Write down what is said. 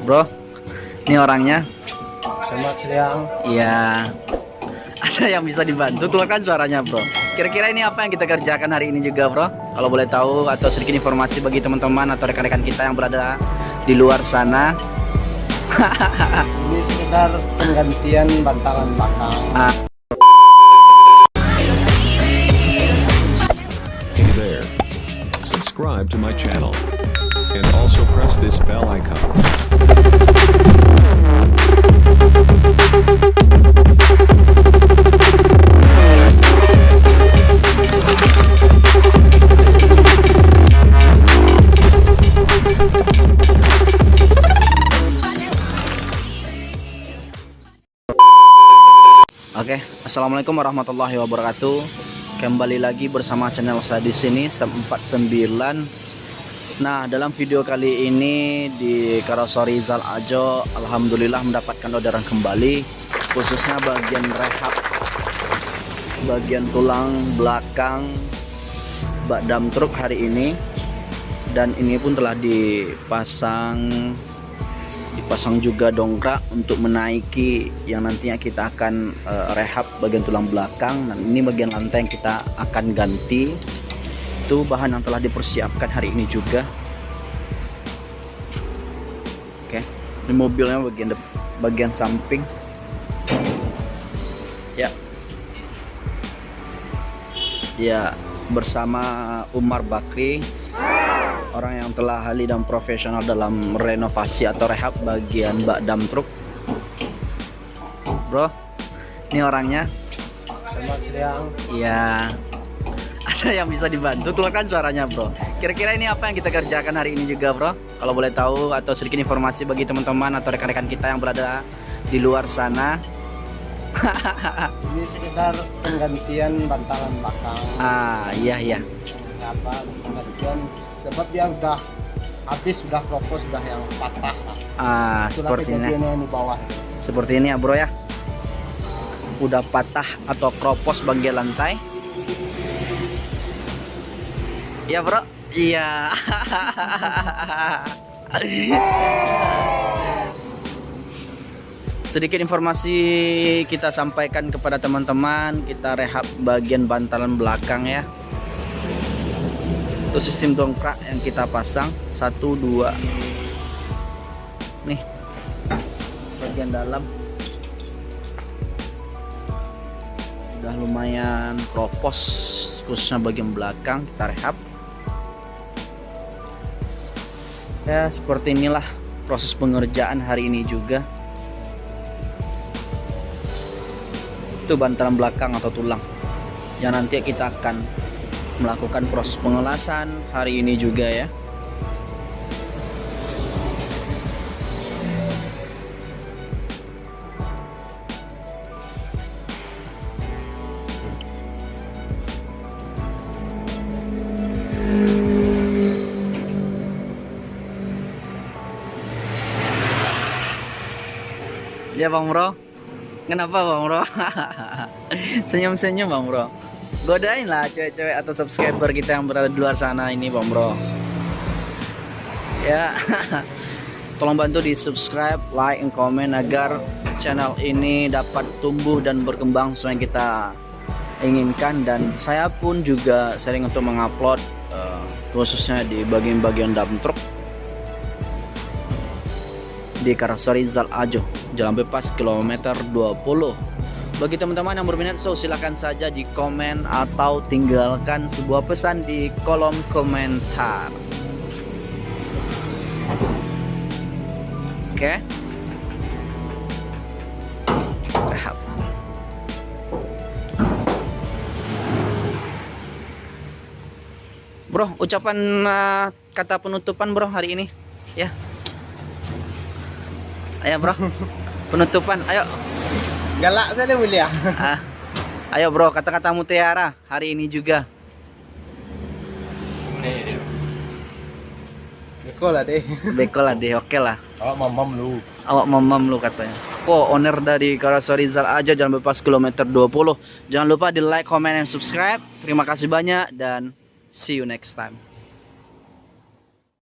Bro, ini orangnya. Selamat siang. Iya. Ada yang bisa dibantu keluarkan suaranya, Bro. Kira-kira ini apa yang kita kerjakan hari ini juga, Bro? Kalau boleh tahu atau sedikit informasi bagi teman-teman atau rekan-rekan kita yang berada di luar sana. Ini sekedar penggantian bantalan belakang. Ah, Hey there. Subscribe to my channel. And also press this bell icon. Oke, assalamualaikum warahmatullahi wabarakatuh. Kembali lagi bersama channel saya di sini Sam 49. Nah, dalam video kali ini di Karosori Zal Ajo, alhamdulillah mendapatkan orderan kembali, khususnya bagian rehab, bagian tulang belakang bak dam truk hari ini. Dan ini pun telah dipasang dipasang juga dongkrak untuk menaiki yang nantinya kita akan eh, rehab bagian tulang belakang. Dan ini bagian lantai yang kita akan ganti. Itu bahan yang telah dipersiapkan hari ini juga. Oke ini mobilnya bagian bagian samping. Ya. Ya bersama Umar Bakri orang yang telah ahli dan profesional dalam renovasi atau rehab bagian bak dam truk. Bro ini orangnya? Selamat siang. ya ada yang bisa dibantu? Keluarkan suaranya bro. Kira-kira ini apa yang kita kerjakan hari ini juga bro? Kalau boleh tahu atau sedikit informasi bagi teman-teman atau rekan-rekan kita yang berada di luar sana. Ini sekedar penggantian bantalan belakang. ah iya iya Apa penggantian? Sebab dia udah habis, sudah kropos, sudah yang patah. ah Itulah seperti ini di bawah. seperti ini ya bro ya udah patah atau kropos bagian lantai iya bro iya sedikit informasi kita sampaikan kepada teman-teman kita rehab bagian bantalan belakang ya itu sistem dongkrak yang kita pasang. Satu dua. Nih. Bagian dalam. Udah lumayan kropos khususnya bagian belakang. Kita rehab. Ya seperti inilah proses pengerjaan hari ini juga. Itu bantalan belakang atau tulang. Yang nanti kita akan melakukan proses pengelasan hari ini juga ya Ya Bang Bro. Kenapa Bang Bro? Senyum-senyum Bang Bro. Godain lah cewek-cewek atau subscriber kita yang berada di luar sana ini Bang Bro. Ya. Tolong bantu di subscribe, like, and comment agar channel ini dapat tumbuh dan berkembang sesuai yang kita inginkan dan saya pun juga sering untuk mengupload eh, khususnya di bagian-bagian dump truck di Karasari Zal Ajo Jalan Bebas kilometer 20 bagi teman-teman yang berminat so silahkan saja di komen atau tinggalkan sebuah pesan di kolom komentar oke Rehab. Bro, ucapan eh, kata penutupan bro hari ini ya Ayo bro, penutupan. Ayo, Galak saya mulia. ah, ayo bro, kata-kata mutiara hari ini juga. Beko lah deh. Beko lah deh, oke lah. Oh, mamam lu. Awak mamam lu katanya. Po, owner dari Karasori Zal aja jangan lupa kilometer 20. Jangan lupa di like, comment, and subscribe. Terima kasih banyak dan see you next time.